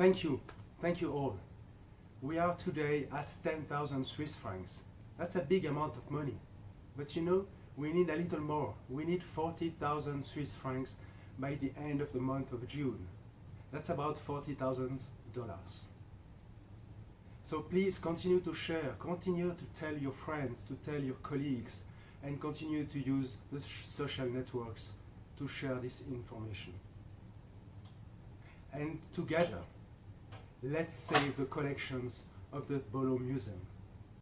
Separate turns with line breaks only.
Thank you, thank you all. We are today at 10,000 Swiss francs. That's a big amount of money. But you know, we need a little more. We need 40,000 Swiss francs by the end of the month of June. That's about $40,000. So please continue to share, continue to tell your friends, to tell your colleagues, and continue to use the social networks to share this information. And together, let's save the collections of the Bolo Museum.